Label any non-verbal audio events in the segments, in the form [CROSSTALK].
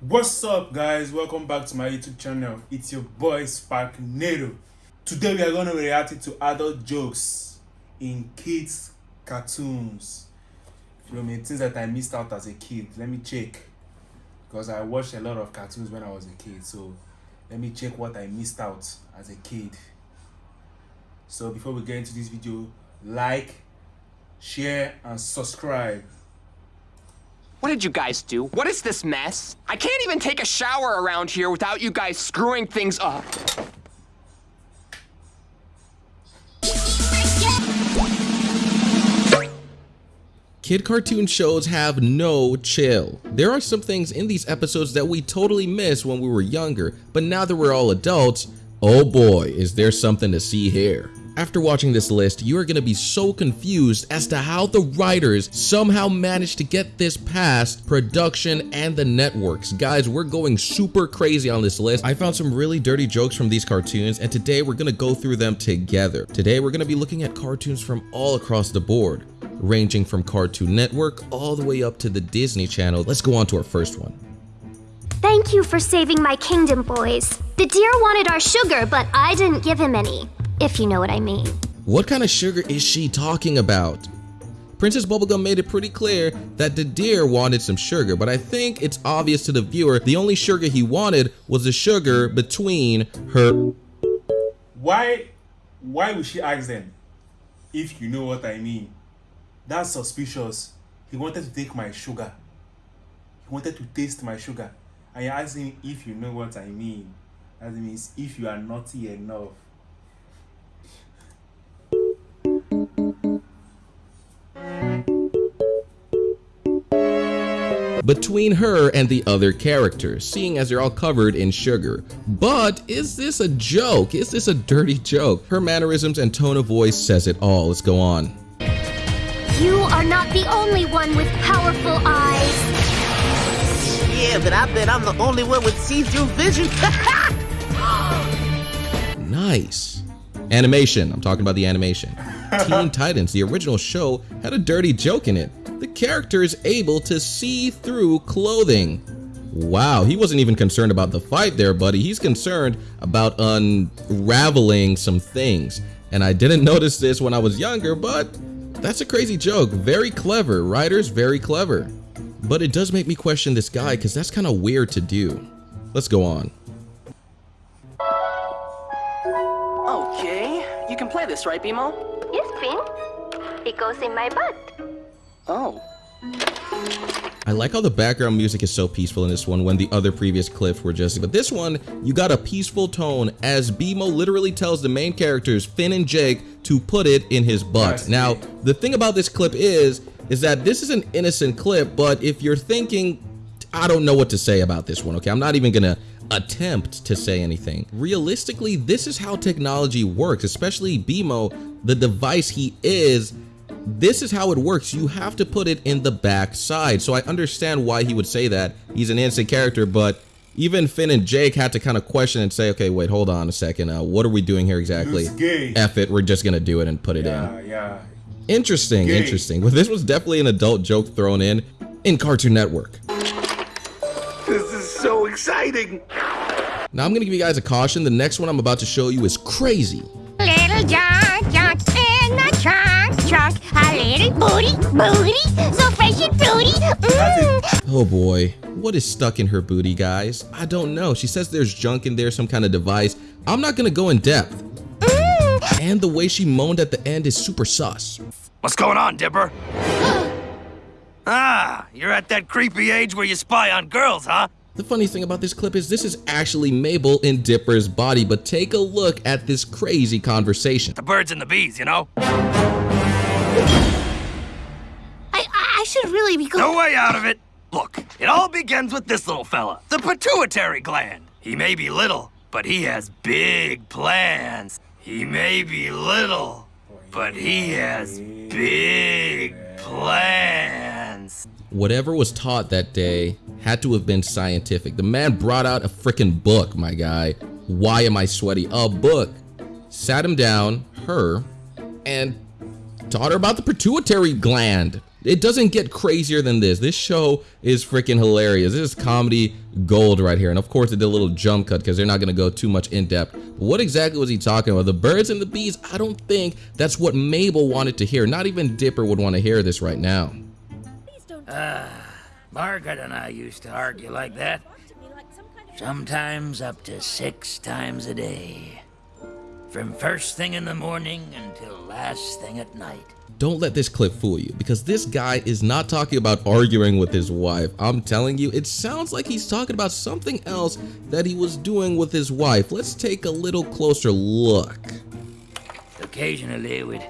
What's up guys? Welcome back to my YouTube channel. It's your boy Sparknado. Today we are going to be reacting to adult jokes in kids cartoons. You know, things that I missed out as a kid. Let me check. Because I watched a lot of cartoons when I was a kid. So let me check what I missed out as a kid. So before we get into this video, like, share and subscribe. What did you guys do? What is this mess? I can't even take a shower around here without you guys screwing things up. Kid cartoon shows have no chill. There are some things in these episodes that we totally missed when we were younger, but now that we're all adults, oh boy, is there something to see here. After watching this list, you are going to be so confused as to how the writers somehow managed to get this past production and the networks. Guys, we're going super crazy on this list. I found some really dirty jokes from these cartoons, and today we're going to go through them together. Today, we're going to be looking at cartoons from all across the board, ranging from Cartoon Network all the way up to the Disney Channel. Let's go on to our first one. Thank you for saving my kingdom, boys. The deer wanted our sugar, but I didn't give him any if you know what I mean. What kind of sugar is she talking about? Princess Bubblegum made it pretty clear that the deer wanted some sugar, but I think it's obvious to the viewer the only sugar he wanted was the sugar between her. Why, why would she ask them? If you know what I mean. That's suspicious. He wanted to take my sugar. He wanted to taste my sugar. And you're asking if you know what I mean. That means if you are naughty enough. Between her and the other characters, seeing as they're all covered in sugar. But is this a joke? Is this a dirty joke? Her mannerisms and tone of voice says it all. Let's go on. You are not the only one with powerful eyes. Yeah, but I bet I'm the only one with see-through vision. [LAUGHS] nice. Animation. I'm talking about the animation. [LAUGHS] Teen Titans, the original show, had a dirty joke in it the character is able to see through clothing. Wow, he wasn't even concerned about the fight there, buddy. He's concerned about unraveling some things. And I didn't [LAUGHS] notice this when I was younger, but that's a crazy joke. Very clever. Writers, very clever. But it does make me question this guy because that's kind of weird to do. Let's go on. Okay, you can play this, right, BMO? Yes, Finn. It goes in my butt. Oh. I like how the background music is so peaceful in this one when the other previous clips were just, but this one, you got a peaceful tone as BMO literally tells the main characters, Finn and Jake, to put it in his butt. Now, the thing about this clip is, is that this is an innocent clip, but if you're thinking, I don't know what to say about this one, okay? I'm not even gonna attempt to say anything. Realistically, this is how technology works, especially BMO, the device he is, this is how it works. You have to put it in the back side. So I understand why he would say that. He's an innocent character, but even Finn and Jake had to kind of question and say, okay, wait, hold on a second. Uh, what are we doing here exactly? F it, we're just going to do it and put it yeah, in. Yeah, Interesting, gay. interesting. Well, this was definitely an adult joke thrown in in Cartoon Network. This is so exciting. Now I'm going to give you guys a caution. The next one I'm about to show you is crazy. Little John, John in the trunk, trunk, a little booty, booty, so fresh and fruity. Mm. Oh boy, what is stuck in her booty, guys? I don't know. She says there's junk in there, some kind of device. I'm not gonna go in depth. Mm. And the way she moaned at the end is super sus. What's going on, Dipper? [GASPS] ah, you're at that creepy age where you spy on girls, huh? The funny thing about this clip is this is actually Mabel in Dipper's body, but take a look at this crazy conversation. The birds and the bees, you know? I, I should really be No way out of it! Look, it all begins with this little fella, the pituitary gland. He may be little, but he has big plans. He may be little, but he has big plans. Whatever was taught that day had to have been scientific. The man brought out a freaking book, my guy. Why am I sweaty? A book. Sat him down, her, and taught her about the pituitary gland. It doesn't get crazier than this. This show is freaking hilarious. This is comedy gold right here. And of course, it did a little jump cut because they're not going to go too much in depth. But what exactly was he talking about? The birds and the bees? I don't think that's what Mabel wanted to hear. Not even Dipper would want to hear this right now. Ah, Margaret and I used to argue like that. Sometimes up to six times a day. From first thing in the morning until last thing at night. Don't let this clip fool you because this guy is not talking about arguing with his wife. I'm telling you, it sounds like he's talking about something else that he was doing with his wife. Let's take a little closer look. Occasionally we'd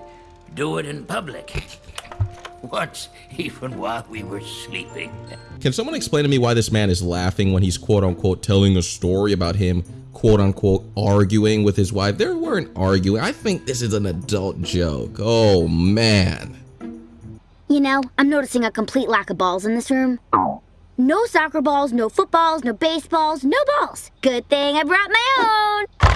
do it in public. [LAUGHS] Once, even while we were sleeping. Can someone explain to me why this man is laughing when he's quote unquote telling a story about him quote unquote arguing with his wife? They weren't arguing. I think this is an adult joke. Oh man. You know, I'm noticing a complete lack of balls in this room. No soccer balls, no footballs, no baseballs, no balls. Good thing I brought my own.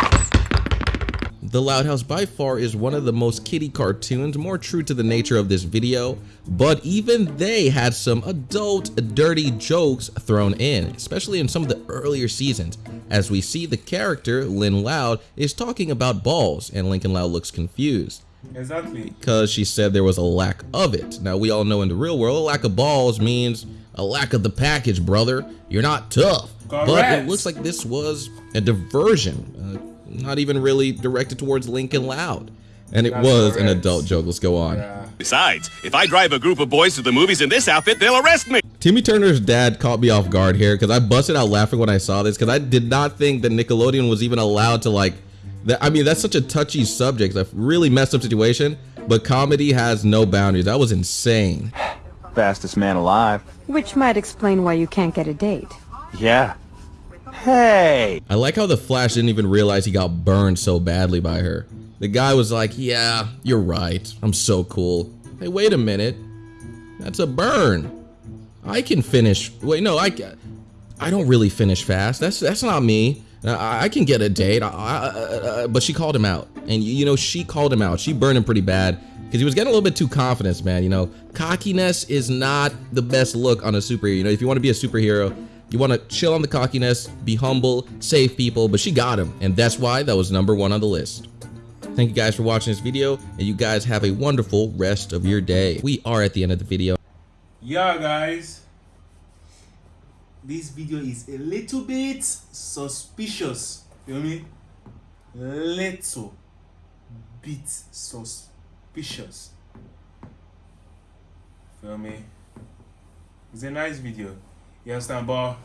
The Loud House by far is one of the most kiddie cartoons, more true to the nature of this video, but even they had some adult dirty jokes thrown in, especially in some of the earlier seasons, as we see the character, Lynn Loud, is talking about balls, and Lincoln Loud looks confused Exactly. because she said there was a lack of it. Now, we all know in the real world, a lack of balls means a lack of the package, brother. You're not tough. But it looks like this was a diversion, uh, not even really directed towards Lincoln Loud. And it That's was an adult joke. Let's go on. Yeah. Besides, if I drive a group of boys to the movies in this outfit, they'll arrest me. Timmy Turner's dad caught me off guard here because I busted out laughing when I saw this because I did not think that Nickelodeon was even allowed to like that. I mean, that's such a touchy subject, a really messed up situation, but comedy has no boundaries. That was insane. Fastest man alive. Which might explain why you can't get a date. Yeah. Hey! I like how the Flash didn't even realize he got burned so badly by her. The guy was like, yeah, you're right. I'm so cool. Hey, wait a minute. That's a burn. I can finish. Wait, no, I I don't really finish fast. That's that's not me. I, I can get a date. I, I, uh, but she called him out. And you know, she called him out. She burned him pretty bad because he was getting a little bit too confident, man. You know, cockiness is not the best look on a superhero. You know, if you want to be a superhero, you want to chill on the cockiness, be humble, save people, but she got him. And that's why that was number one on the list. Thank you guys for watching this video, and you guys have a wonderful rest of your day. We are at the end of the video. Yeah, guys. This video is a little bit suspicious. you Feel me? Little bit suspicious. Feel me? It's a nice video. You understand? But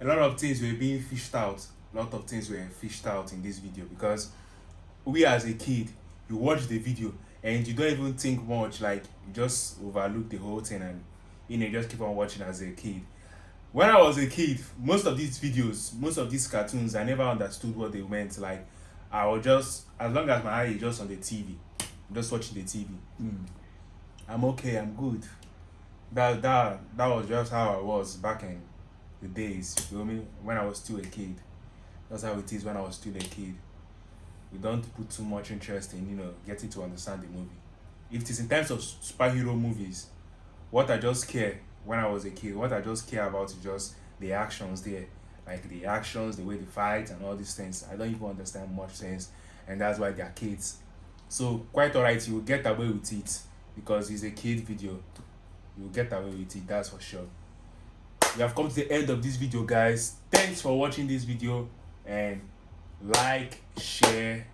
a lot of things were being fished out. A lot of things were fished out in this video because we as a kid, you watch the video and you don't even think much. Like you just overlook the whole thing and you know just keep on watching as a kid. When I was a kid, most of these videos, most of these cartoons, I never understood what they meant. Like I was just as long as my eye is just on the TV, I'm just watching the TV. Hmm. I'm okay. I'm good. That that that was just how I was back in the days. You feel me? When I was still a kid. That's how it is when I was still a kid we don't put too much interest in you know getting to understand the movie if it is in terms of superhero movies what i just care when i was a kid what i just care about is just the actions there like the actions the way they fight and all these things i don't even understand much things and that's why they're kids so quite alright you will get away with it because it's a kid video you will get away with it that's for sure we have come to the end of this video guys thanks for watching this video and like share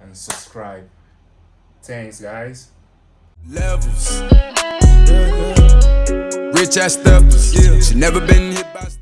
and subscribe thanks guys levels. Rich ass steppers. She never been hit.